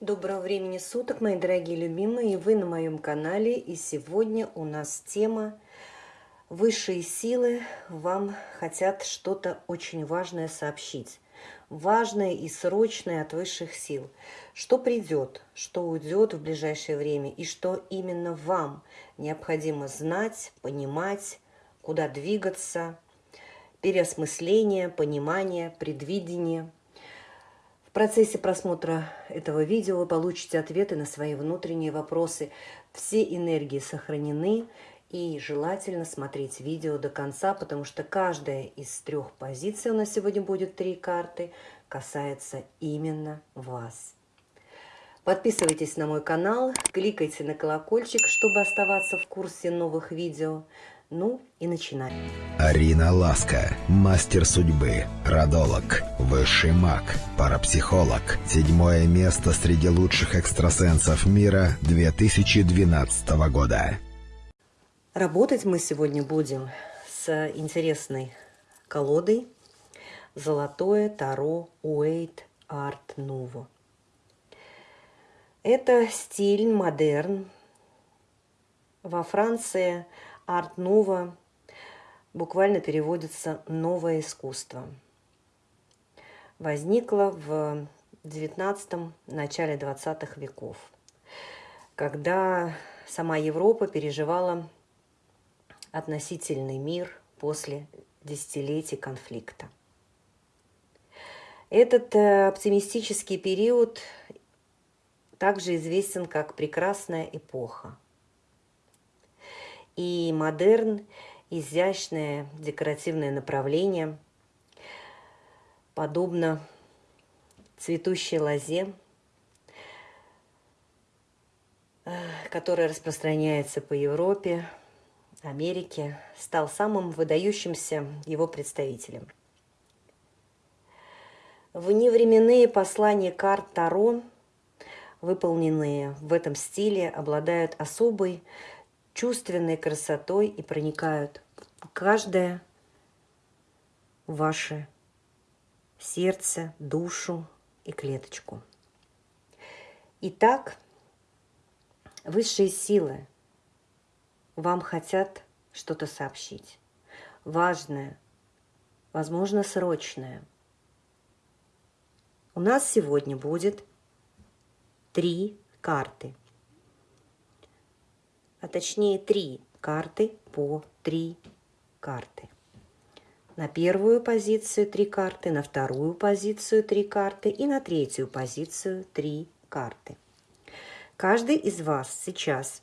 Доброго времени суток, мои дорогие любимые, вы на моем канале. И сегодня у нас тема «Высшие силы вам хотят что-то очень важное сообщить». Важное и срочное от высших сил. Что придет, что уйдет в ближайшее время и что именно вам необходимо знать, понимать, куда двигаться, переосмысление, понимание, предвидение – процессе просмотра этого видео вы получите ответы на свои внутренние вопросы. Все энергии сохранены, и желательно смотреть видео до конца, потому что каждая из трех позиций, у нас сегодня будет три карты, касается именно вас. Подписывайтесь на мой канал, кликайте на колокольчик, чтобы оставаться в курсе новых видео. Ну и начинаем. Арина Ласка, мастер судьбы, родолог, высший маг, парапсихолог. Седьмое место среди лучших экстрасенсов мира 2012 года. Работать мы сегодня будем с интересной колодой «Золотое Таро Уэйт Арт Нуво». Это стиль модерн. Во Франции – Арт-нова буквально переводится «новое искусство». Возникло в XIX – начале XX веков, когда сама Европа переживала относительный мир после десятилетий конфликта. Этот э, оптимистический период также известен как «прекрасная эпоха», и модерн, изящное декоративное направление, подобно цветущей лозе, э, которая распространяется по Европе, Америке, стал самым выдающимся его представителем. Вневременные послания карт Таро, выполненные в этом стиле, обладают особой чувственной красотой и проникают в каждое ваше сердце, душу и клеточку. Итак, высшие силы вам хотят что-то сообщить. Важное, возможно, срочное. У нас сегодня будет три карты – а точнее три карты по три карты. На первую позицию три карты, на вторую позицию три карты и на третью позицию три карты. Каждый из вас сейчас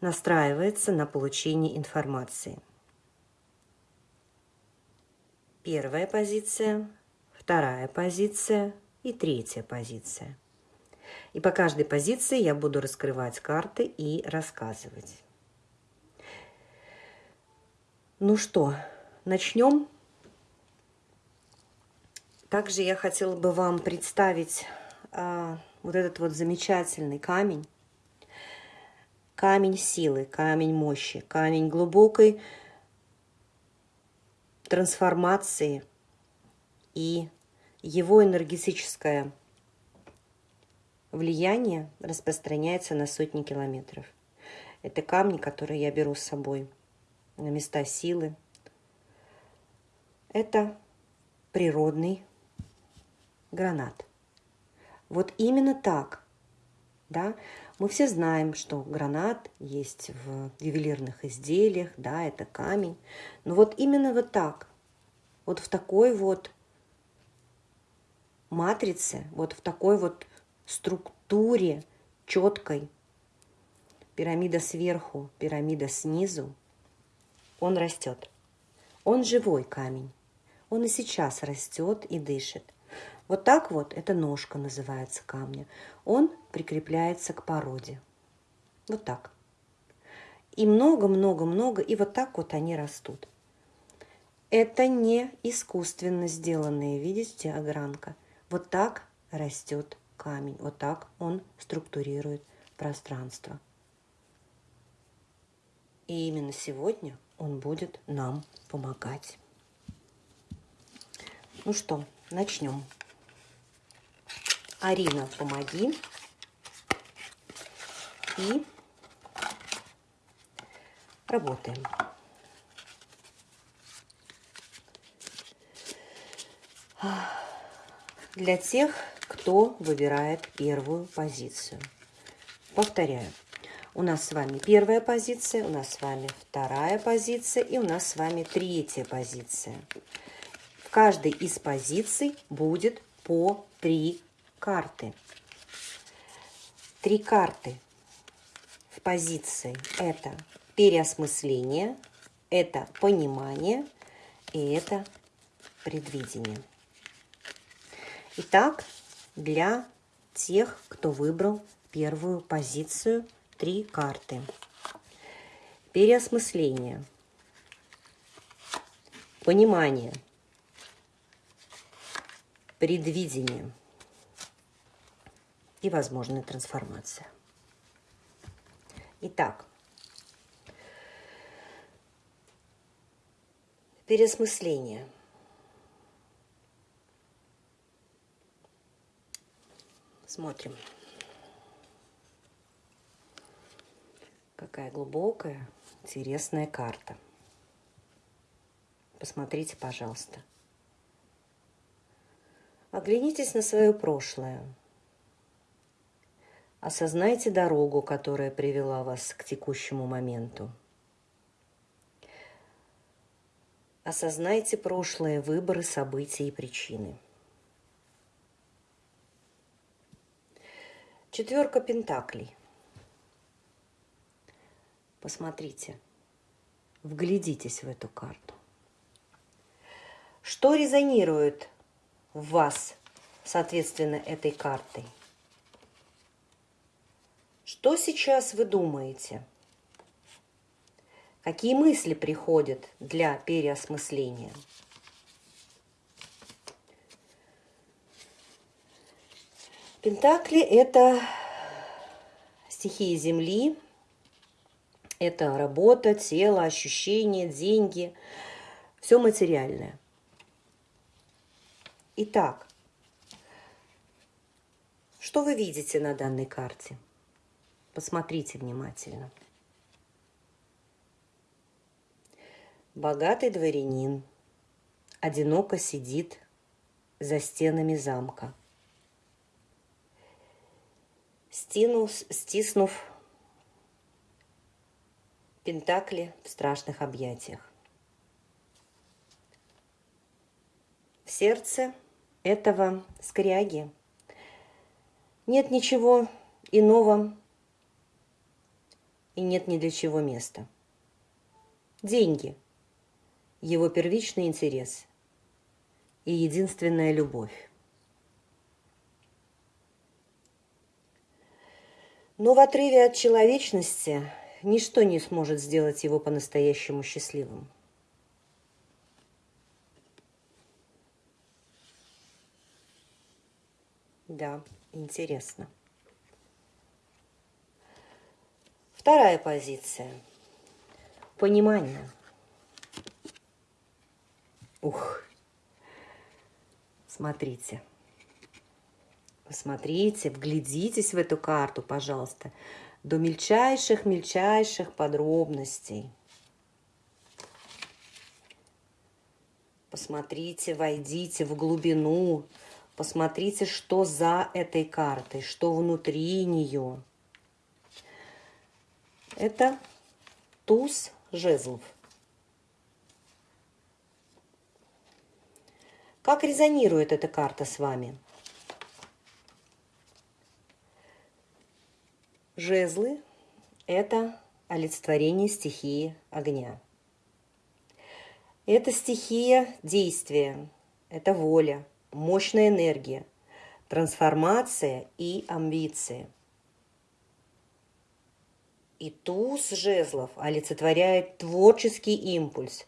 настраивается на получение информации. Первая позиция, вторая позиция и третья позиция. И по каждой позиции я буду раскрывать карты и рассказывать. Ну что, начнем? Также я хотела бы вам представить а, вот этот вот замечательный камень. Камень силы, камень мощи, камень глубокой трансформации и его энергетическая влияние распространяется на сотни километров. Это камни, которые я беру с собой на места силы. Это природный гранат. Вот именно так, да, мы все знаем, что гранат есть в ювелирных изделиях, да, это камень. Но вот именно вот так, вот в такой вот матрице, вот в такой вот структуре четкой, пирамида сверху, пирамида снизу, он растет. Он живой камень. Он и сейчас растет и дышит. Вот так вот, это ножка называется камня. Он прикрепляется к породе. Вот так. И много-много-много, и вот так вот они растут. Это не искусственно сделанная, видите, огранка. Вот так растет камень. Вот так он структурирует пространство. И именно сегодня он будет нам помогать. Ну что, начнем. Арина, помоги. И работаем. Для тех, кто выбирает первую позицию. Повторяю. У нас с вами первая позиция, у нас с вами вторая позиция и у нас с вами третья позиция. В каждой из позиций будет по три карты. Три карты в позиции – это переосмысление, это понимание и это предвидение. Итак, для тех, кто выбрал первую позицию, три карты. Переосмысление, понимание, предвидение. И возможная трансформация. Итак, переосмысление – Смотрим. Какая глубокая, интересная карта. Посмотрите, пожалуйста. Оглянитесь на свое прошлое. Осознайте дорогу, которая привела вас к текущему моменту. Осознайте прошлые выборы, события и причины. Четверка пентаклей. Посмотрите, вглядитесь в эту карту. Что резонирует в вас, соответственно, этой картой? Что сейчас вы думаете? Какие мысли приходят для переосмысления? Пентакли – это стихии Земли, это работа, тело, ощущения, деньги, все материальное. Итак, что вы видите на данной карте? Посмотрите внимательно. Богатый дворянин одиноко сидит за стенами замка – стинув, стиснув пентакли в страшных объятиях. В сердце этого скряги нет ничего иного и нет ни для чего места. Деньги – его первичный интерес и единственная любовь. Но в отрыве от человечности ничто не сможет сделать его по-настоящему счастливым. Да, интересно. Вторая позиция. Понимание. Ух. Смотрите. Посмотрите, вглядитесь в эту карту, пожалуйста, до мельчайших-мельчайших подробностей. Посмотрите, войдите в глубину, посмотрите, что за этой картой, что внутри нее. Это туз жезлов. Как резонирует эта карта с вами? Жезлы – это олицетворение стихии огня. Это стихия действия, это воля, мощная энергия, трансформация и амбиции. И туз жезлов олицетворяет творческий импульс,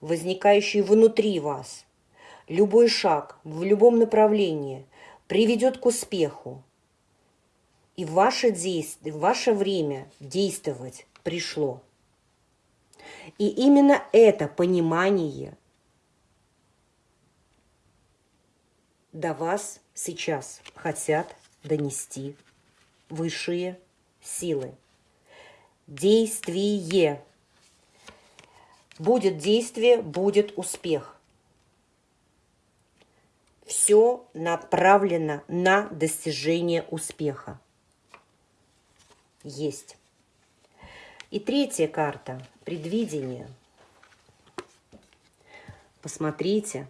возникающий внутри вас. Любой шаг в любом направлении приведет к успеху, и ваше, действие, ваше время действовать пришло. И именно это понимание до вас сейчас хотят донести высшие силы. Действие. Будет действие, будет успех. Все направлено на достижение успеха. Есть. И третья карта – предвидение. Посмотрите,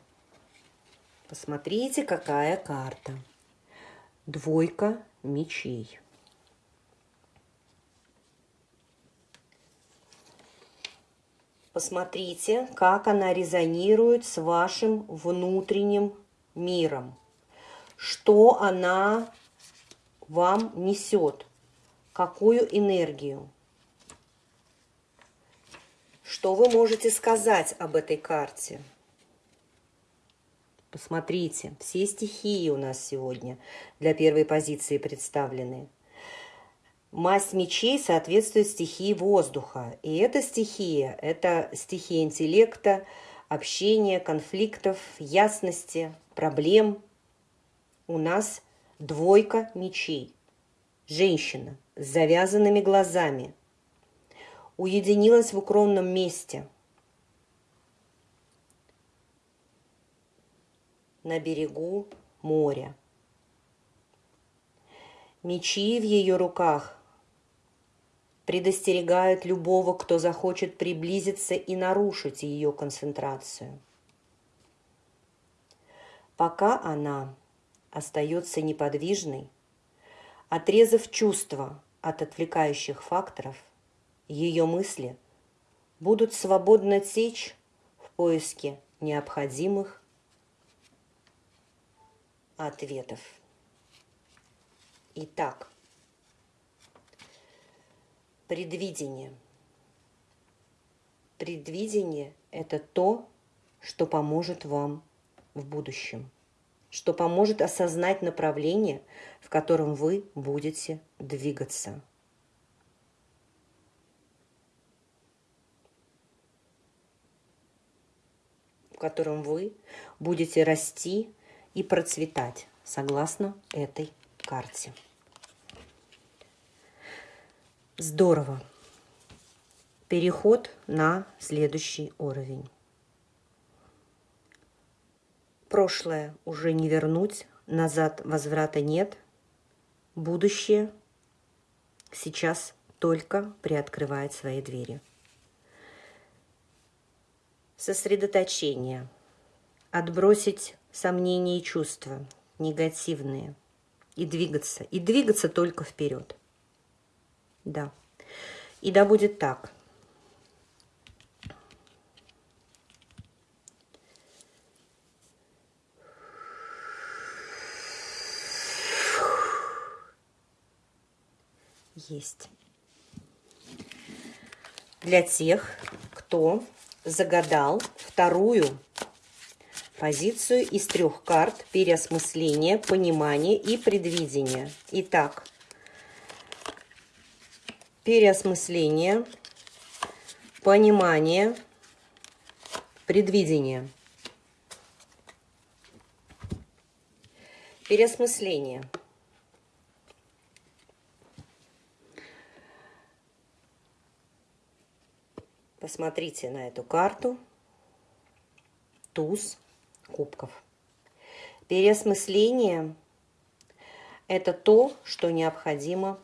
посмотрите, какая карта. Двойка мечей. Посмотрите, как она резонирует с вашим внутренним миром. Что она вам несет, какую энергию. Что вы можете сказать об этой карте? Посмотрите, все стихии у нас сегодня для первой позиции представлены. Масть мечей соответствует стихии воздуха. И эта стихия – это стихия интеллекта, общения, конфликтов, ясности, проблем. У нас двойка мечей. Женщина с завязанными глазами. Уединилась в укромном месте. На берегу моря. Мечи в ее руках предостерегают любого, кто захочет приблизиться и нарушить ее концентрацию. Пока она остается неподвижной, отрезав чувства от отвлекающих факторов, ее мысли будут свободно течь в поиске необходимых ответов. Итак, Предвидение. Предвидение – это то, что поможет вам в будущем, что поможет осознать направление, в котором вы будете двигаться. в котором вы будете расти и процветать согласно этой карте. Здорово. Переход на следующий уровень. Прошлое уже не вернуть, назад возврата нет. Будущее сейчас только приоткрывает свои двери. Сосредоточение. Отбросить сомнения и чувства негативные. И двигаться. И двигаться только вперед. Да. И да будет так. Есть. Для тех, кто загадал вторую позицию из трех карт переосмысления, понимания и предвидения. Итак, переосмысление, понимание, предвидение. Переосмысление. Посмотрите на эту карту. Туз кубков. Переосмысление – это то, что необходимо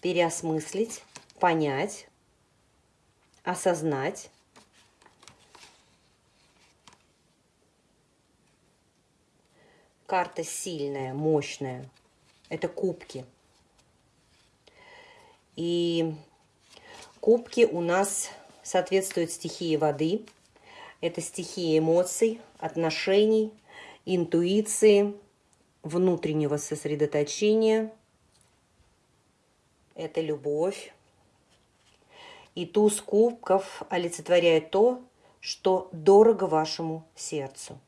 переосмыслить, понять, осознать. Карта сильная, мощная. Это кубки. И кубки у нас соответствуют стихии воды. Это стихии эмоций, отношений, интуиции, внутреннего сосредоточения – это любовь. И туз кубков олицетворяет то, что дорого вашему сердцу.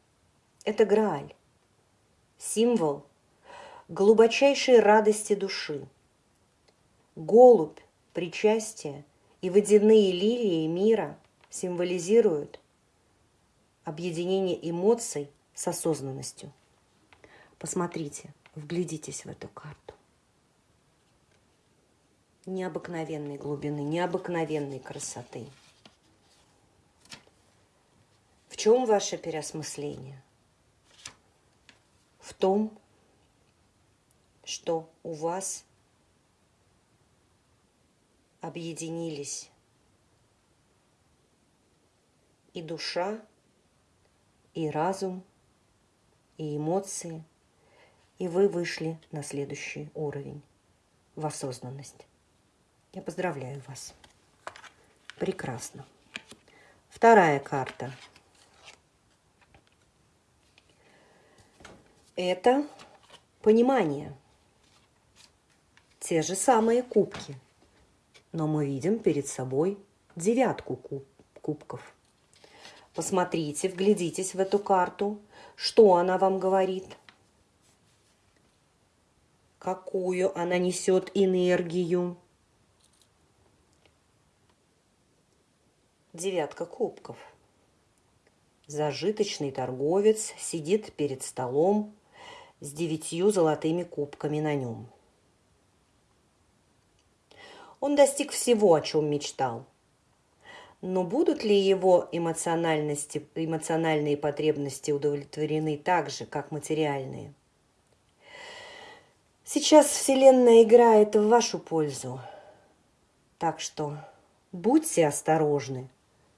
Это Грааль, символ глубочайшей радости души. Голубь, причастие и водяные лилии мира символизируют объединение эмоций с осознанностью. Посмотрите, вглядитесь в эту карту. Необыкновенной глубины, необыкновенной красоты. В чем ваше переосмысление? В том, что у вас объединились и душа, и разум, и эмоции, и вы вышли на следующий уровень в осознанность. Я поздравляю вас. Прекрасно. Вторая карта. Это понимание. Те же самые кубки. Но мы видим перед собой девятку куб, кубков. Посмотрите, вглядитесь в эту карту. Что она вам говорит? Какую она несет энергию? Девятка кубков. Зажиточный торговец сидит перед столом с девятью золотыми кубками на нем. Он достиг всего, о чем мечтал. Но будут ли его эмоциональности, эмоциональные потребности удовлетворены так же, как материальные? Сейчас Вселенная играет в вашу пользу. Так что будьте осторожны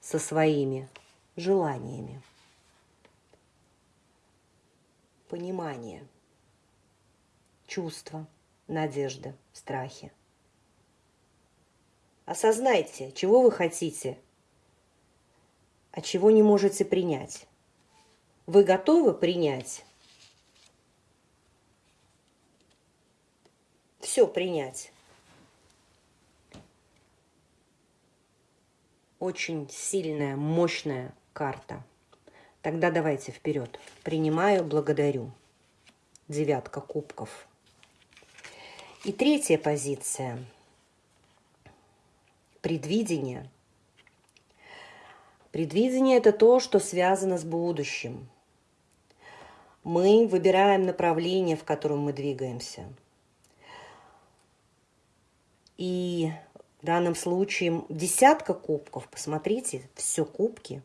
со своими желаниями. Понимание, чувства, надежда, страхи. Осознайте, чего вы хотите, а чего не можете принять. Вы готовы принять? Все принять. очень сильная, мощная карта. Тогда давайте вперед. Принимаю, благодарю. Девятка кубков. И третья позиция. Предвидение. Предвидение – это то, что связано с будущим. Мы выбираем направление, в котором мы двигаемся. И в данном случае десятка кубков. Посмотрите, все кубки.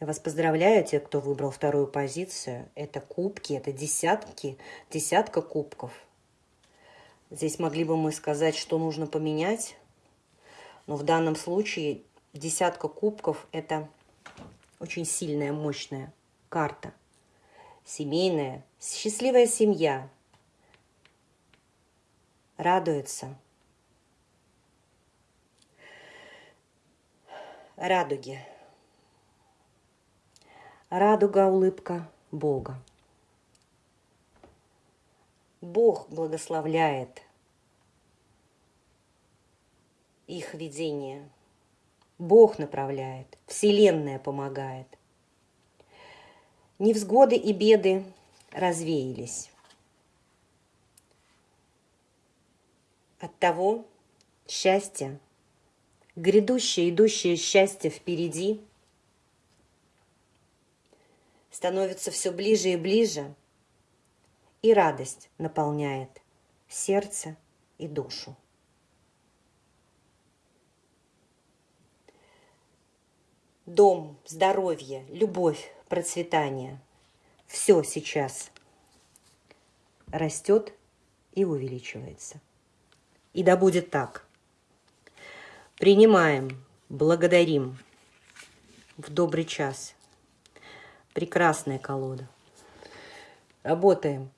Я вас поздравляю, те, кто выбрал вторую позицию. Это кубки, это десятки, десятка кубков. Здесь могли бы мы сказать, что нужно поменять. Но в данном случае десятка кубков – это очень сильная, мощная карта. Семейная, счастливая семья. Радуется – радуги. Радуга – улыбка Бога. Бог благословляет их видение. Бог направляет, Вселенная помогает. Невзгоды и беды развеялись. От того счастья грядущее, идущее счастье впереди становится все ближе и ближе, и радость наполняет сердце и душу. Дом, здоровье, любовь, процветание – все сейчас растет и увеличивается. И да будет так – Принимаем, благодарим. В добрый час. Прекрасная колода. Работаем.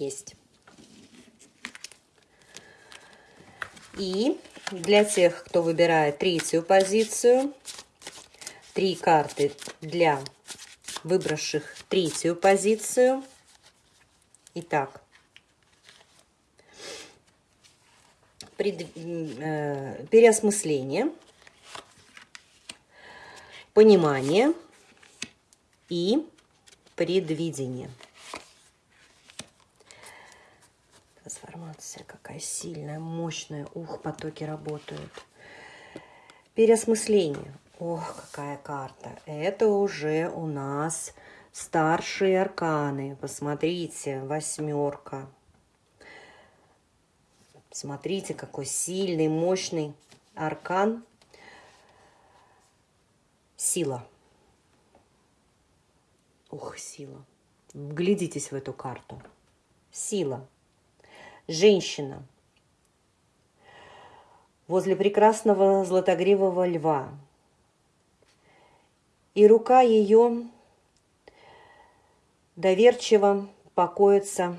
Есть. И для тех, кто выбирает третью позицию, три карты для выбравших третью позицию. Итак, пред, э, переосмысление, понимание и предвидение. Трансформация какая сильная, мощная. Ух, потоки работают. Переосмысление. Ох, какая карта. Это уже у нас старшие арканы. Посмотрите, восьмерка. Смотрите, какой сильный, мощный аркан. Сила. Ух, сила. Вглядитесь в эту карту. Сила. Женщина. Возле прекрасного златогривого льва. И рука ее доверчиво покоится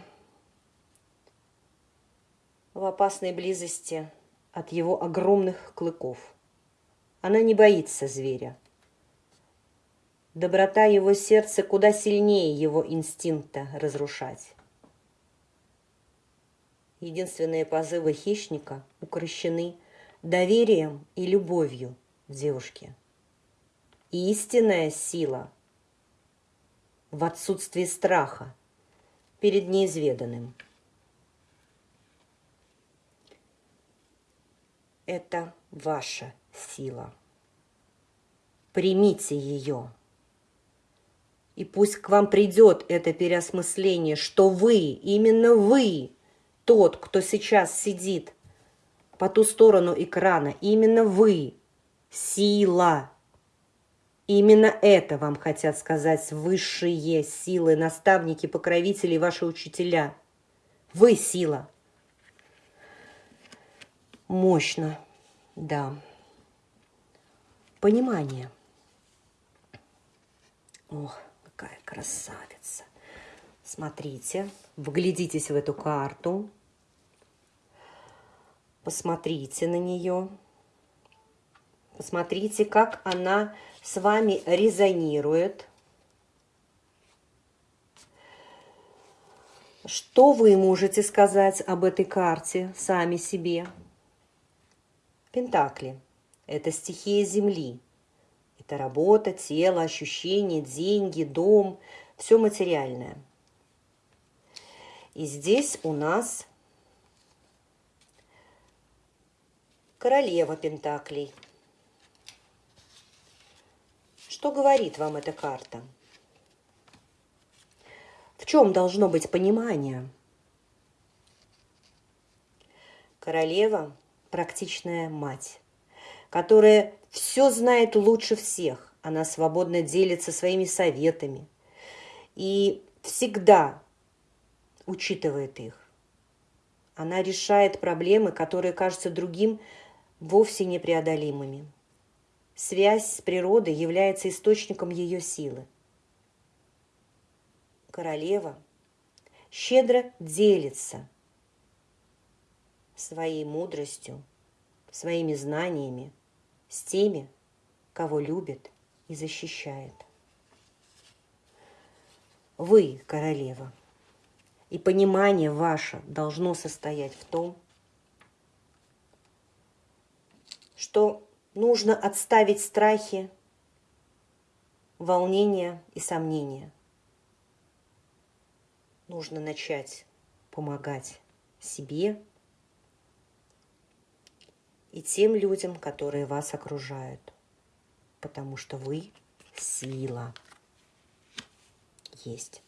в опасной близости от его огромных клыков. Она не боится зверя. Доброта его сердца куда сильнее его инстинкта разрушать. Единственные позывы хищника укращены доверием и любовью в девушке. И истинная сила в отсутствии страха перед неизведанным. Это ваша сила. Примите ее. И пусть к вам придет это переосмысление, что вы, именно вы, тот, кто сейчас сидит по ту сторону экрана, именно вы, сила. Именно это вам хотят сказать высшие силы, наставники, покровители, ваши учителя. Вы сила. Мощно, да. Понимание. Ох, какая красавица. Смотрите, вглядитесь в эту карту. Посмотрите на нее. Посмотрите, как она с вами резонирует. Что вы можете сказать об этой карте сами себе? Пентакли – это стихия Земли. Это работа, тело, ощущения, деньги, дом, все материальное. И здесь у нас королева Пентаклей. Что говорит вам эта карта? В чем должно быть понимание? Королева – практичная мать, которая все знает лучше всех. Она свободно делится своими советами и всегда учитывает их. Она решает проблемы, которые кажутся другим вовсе непреодолимыми. Связь с природой является источником ее силы. Королева щедро делится своей мудростью, своими знаниями с теми, кого любит и защищает. Вы, королева, и понимание ваше должно состоять в том, что нужно отставить страхи, волнения и сомнения. Нужно начать помогать себе и тем людям, которые вас окружают, потому что вы сила есть.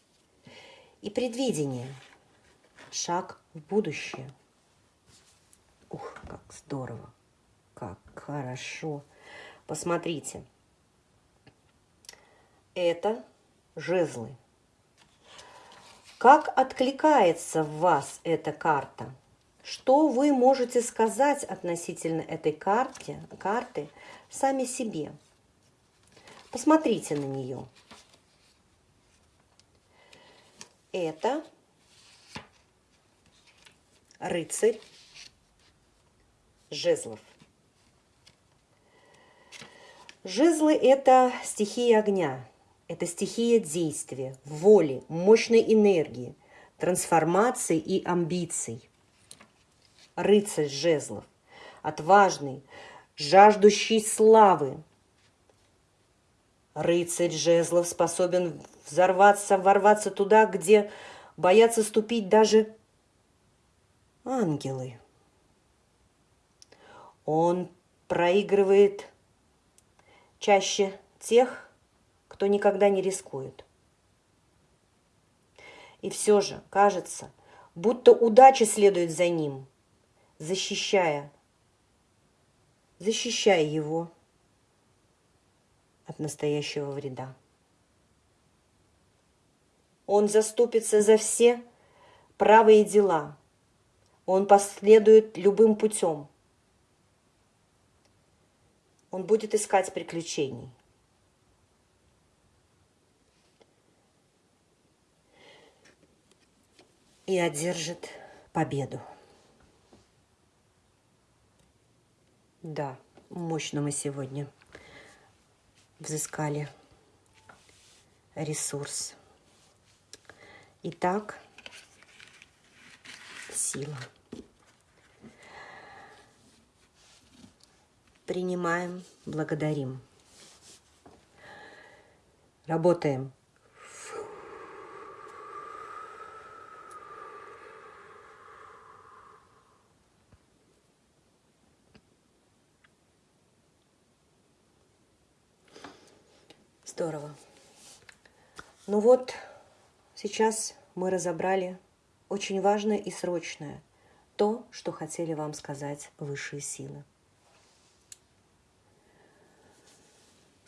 И предвидение – шаг в будущее. Ух, как здорово, как хорошо. Посмотрите, это жезлы. Как откликается в вас эта карта – что вы можете сказать относительно этой карты, карты сами себе? Посмотрите на нее. Это рыцарь жезлов. Жезлы – это стихия огня, это стихия действия, воли, мощной энергии, трансформации и амбиций – рыцарь жезлов, отважный, жаждущий славы. Рыцарь жезлов способен взорваться, ворваться туда, где боятся ступить даже ангелы. Он проигрывает чаще тех, кто никогда не рискует. И все же кажется, будто удача следует за ним, защищая, защищая его от настоящего вреда. Он заступится за все правые дела. Он последует любым путем. Он будет искать приключений. И одержит победу. Да, мощно мы сегодня взыскали ресурс. Итак, сила. Принимаем, благодарим. Работаем. Здорово. Ну вот, сейчас мы разобрали очень важное и срочное. То, что хотели вам сказать высшие силы.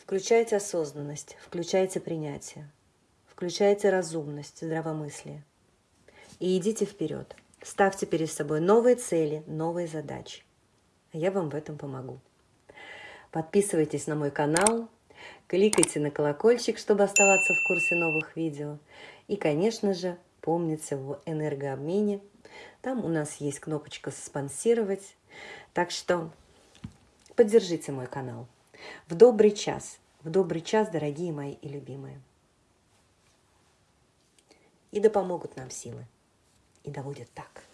Включайте осознанность, включайте принятие, включайте разумность, здравомыслие. И идите вперед. Ставьте перед собой новые цели, новые задачи. А я вам в этом помогу. Подписывайтесь на мой канал, Кликайте на колокольчик, чтобы оставаться в курсе новых видео. И, конечно же, помните в энергообмене. Там у нас есть кнопочка «Спонсировать». Так что поддержите мой канал. В добрый час, в добрый час, дорогие мои и любимые. И да помогут нам силы. И да будет так.